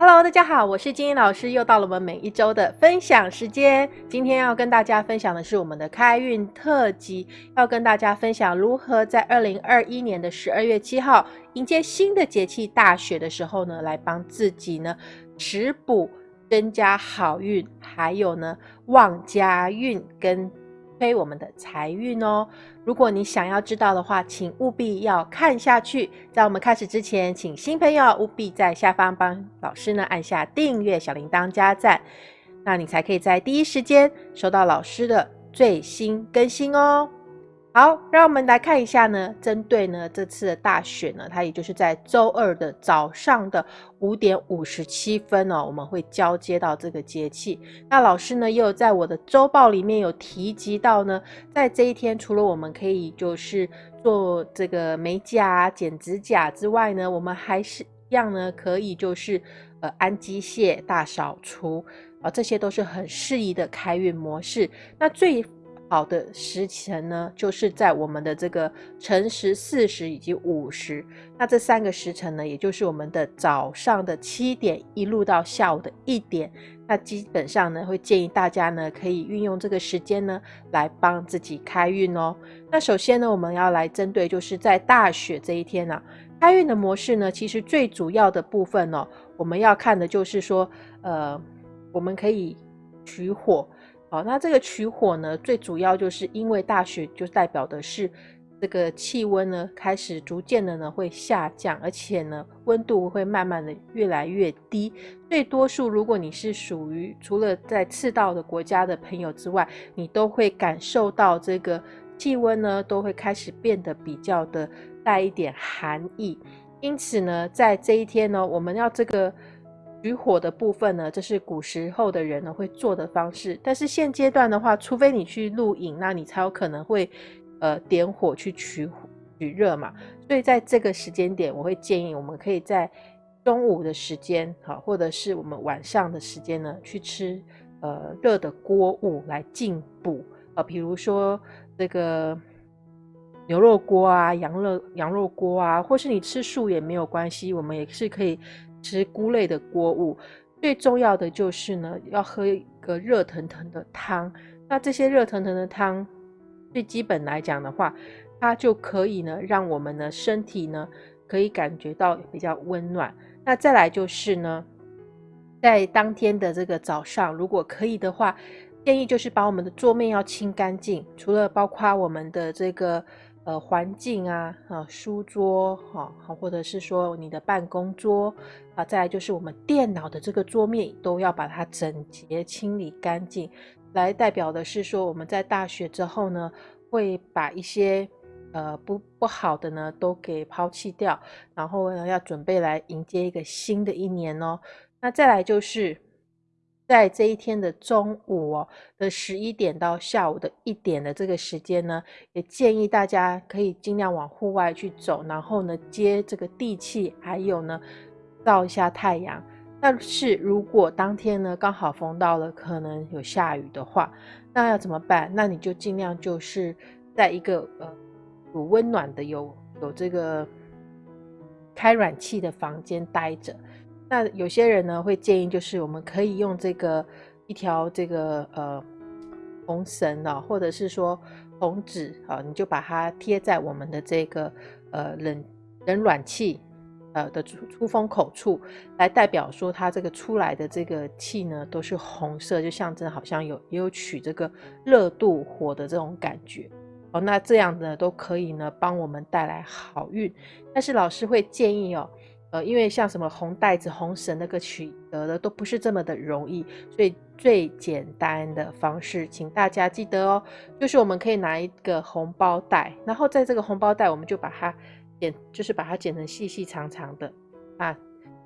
Hello，大家好，我是金英老师，又到了我们每一周的分享时间。今天要跟大家分享的是我们的开运特辑，要跟大家分享如何在二零二一年的十二月七号迎接新的节气大雪的时候呢，来帮自己呢食补，增加好运，还有呢旺家运跟。推我们的财运哦！如果你想要知道的话，请务必要看下去。在我们开始之前，请新朋友务必在下方帮老师呢按下订阅、小铃铛、加赞，那你才可以在第一时间收到老师的最新更新哦。好，让我们来看一下呢。针对呢这次的大选呢，它也就是在周二的早上的五点五十七分哦，我们会交接到这个节气。那老师呢，也有在我的周报里面有提及到呢，在这一天，除了我们可以就是做这个美甲、剪指甲之外呢，我们还是一样呢，可以就是呃安机械、大扫除啊，这些都是很适宜的开运模式。那最好的时辰呢，就是在我们的这个辰时、巳时以及午时。那这三个时辰呢，也就是我们的早上的七点一路到下午的一点。那基本上呢，会建议大家呢，可以运用这个时间呢，来帮自己开运哦。那首先呢，我们要来针对就是在大雪这一天呢，开运的模式呢，其实最主要的部分哦，我们要看的就是说，呃，我们可以取火。好，那这个取火呢，最主要就是因为大雪就代表的是这个气温呢开始逐渐的呢会下降，而且呢温度会慢慢的越来越低。最多数如果你是属于除了在赤道的国家的朋友之外，你都会感受到这个气温呢都会开始变得比较的带一点寒意。因此呢，在这一天呢，我们要这个。取火的部分呢，这是古时候的人呢会做的方式。但是现阶段的话，除非你去露营，那你才有可能会呃点火去取取热嘛。所以在这个时间点，我会建议我们可以在中午的时间，好，或者是我们晚上的时间呢，去吃呃热的锅物来进补啊，比如说这个牛肉锅啊、羊肉羊肉锅啊，或是你吃素也没有关系，我们也是可以。吃菇类的锅物，最重要的就是呢，要喝一个热腾腾的汤。那这些热腾腾的汤，最基本来讲的话，它就可以呢，让我们的身体呢，可以感觉到比较温暖。那再来就是呢，在当天的这个早上，如果可以的话，建议就是把我们的桌面要清干净，除了包括我们的这个。呃，环境啊，啊，书桌，哈，好，或者是说你的办公桌啊，再来就是我们电脑的这个桌面，都要把它整洁清理干净，来代表的是说我们在大学之后呢，会把一些呃不不好的呢都给抛弃掉，然后呢要准备来迎接一个新的一年哦。那再来就是。在这一天的中午哦的十一点到下午的一点的这个时间呢，也建议大家可以尽量往户外去走，然后呢接这个地气，还有呢照一下太阳。但是如果当天呢刚好逢到了可能有下雨的话，那要怎么办？那你就尽量就是在一个呃有温暖的、有有这个开暖气的房间待着。那有些人呢会建议，就是我们可以用这个一条这个呃红绳啊，或者是说红纸啊，你就把它贴在我们的这个呃冷冷暖气呃的出出风口处，来代表说它这个出来的这个气呢都是红色，就象征好像有也有取这个热度火的这种感觉哦。那这样呢都可以呢帮我们带来好运，但是老师会建议哦。呃，因为像什么红袋子、红绳那个取得的都不是这么的容易，所以最简单的方式，请大家记得哦，就是我们可以拿一个红包袋，然后在这个红包袋，我们就把它剪，就是把它剪成细细长长的啊，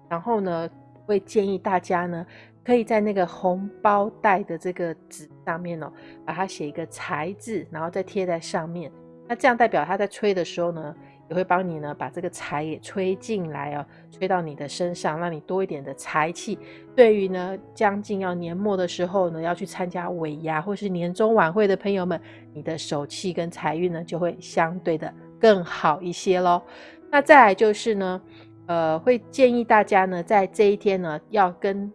然后呢，会建议大家呢，可以在那个红包袋的这个纸上面哦，把它写一个财字，然后再贴在上面，那这样代表它在吹的时候呢。也会帮你呢，把这个财也吹进来哦，吹到你的身上，让你多一点的财气。对于呢，将近要年末的时候呢，要去参加尾牙或是年终晚会的朋友们，你的手气跟财运呢，就会相对的更好一些喽。那再来就是呢，呃，会建议大家呢，在这一天呢，要跟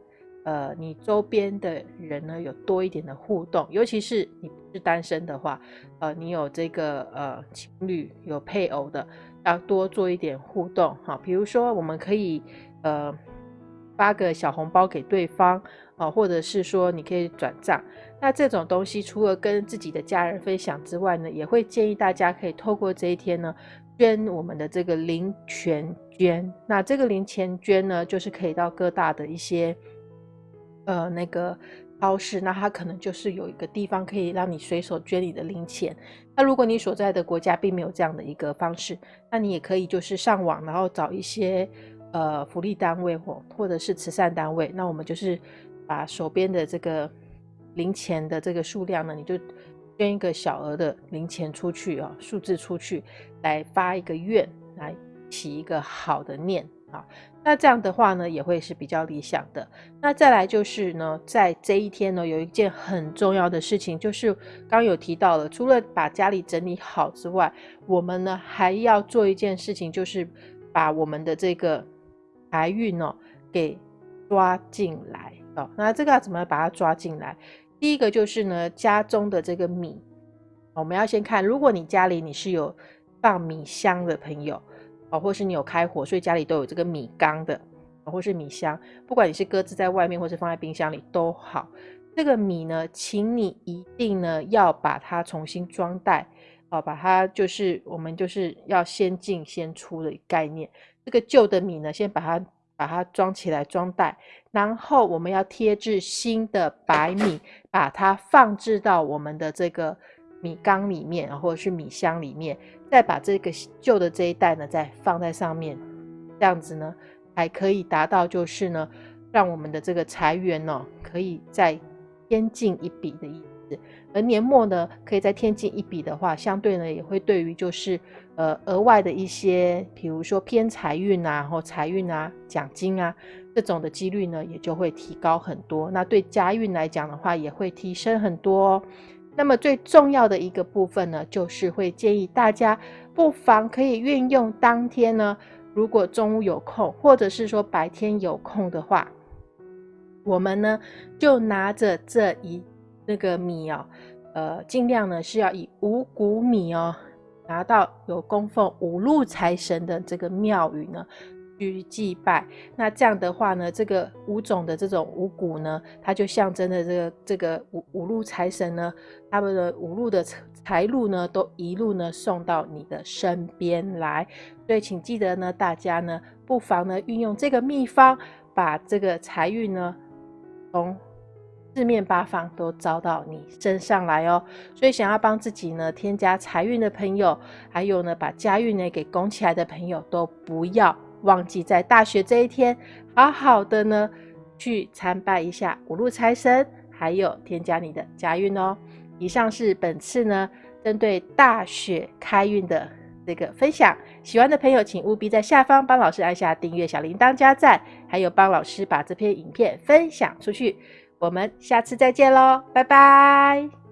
呃你周边的人呢有多一点的互动，尤其是你是单身的话，呃，你有这个呃情侣有配偶的，要多做一点互动哈。比如说，我们可以呃发个小红包给对方啊，或者是说你可以转账。那这种东西，除了跟自己的家人分享之外呢，也会建议大家可以透过这一天呢。捐我们的这个零钱捐，那这个零钱捐呢，就是可以到各大的一些呃那个超市，那它可能就是有一个地方可以让你随手捐你的零钱。那如果你所在的国家并没有这样的一个方式，那你也可以就是上网，然后找一些呃福利单位或或者是慈善单位，那我们就是把手边的这个零钱的这个数量呢，你就。捐一个小额的零钱出去啊，数字出去，来发一个愿，来起一个好的念啊。那这样的话呢，也会是比较理想的。那再来就是呢，在这一天呢，有一件很重要的事情，就是刚有提到了，除了把家里整理好之外，我们呢还要做一件事情，就是把我们的这个财运哦给抓进来哦。那这个要怎么把它抓进来？第一个就是呢，家中的这个米，我们要先看，如果你家里你是有放米箱的朋友，哦，或是你有开火，所以家里都有这个米缸的，或是米箱，不管你是搁置在外面，或是放在冰箱里都好，这个米呢，请你一定呢要把它重新装袋，哦，把它就是我们就是要先进先出的概念，这个旧的米呢，先把它。把它装起来装袋，然后我们要贴制新的白米，把它放置到我们的这个米缸里面，或者是米箱里面，再把这个旧的这一袋呢再放在上面，这样子呢还可以达到就是呢，让我们的这个财源呢可以再添进一笔的意思。而年末呢，可以再添进一笔的话，相对呢也会对于就是呃额外的一些，比如说偏财运啊，或财运啊、奖金啊这种的几率呢，也就会提高很多。那对家运来讲的话，也会提升很多哦。那么最重要的一个部分呢，就是会建议大家不妨可以运用当天呢，如果中午有空，或者是说白天有空的话，我们呢就拿着这一。那个米哦，呃，尽量呢是要以五谷米哦，拿到有供奉五路财神的这个庙宇呢去祭拜。那这样的话呢，这个五种的这种五谷呢，它就象征的这个这个五五路财神呢，他们的五路的财路呢，都一路呢送到你的身边来。所以请记得呢，大家呢不妨呢运用这个秘方，把这个财运呢从。四面八方都招到你身上来哦，所以想要帮自己呢添加财运的朋友，还有呢把家运呢给拱起来的朋友，都不要忘记在大学这一天，好好的呢去参拜一下五路财神，还有添加你的家运哦。以上是本次呢针对大雪开运的这个分享，喜欢的朋友请务必在下方帮老师按下订阅、小铃铛、加赞，还有帮老师把这篇影片分享出去。我们下次再见喽，拜拜。